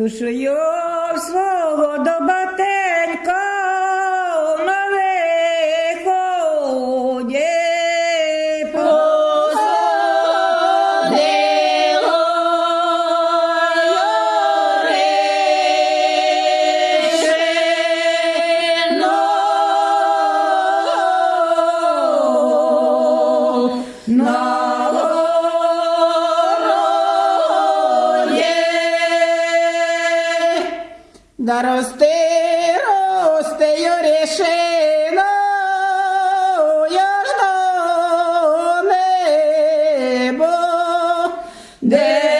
Душою свого до батенька Да росте, росте Юрішина, я ж до небо, держав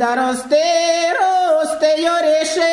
Dar oste, oste, ioreșe,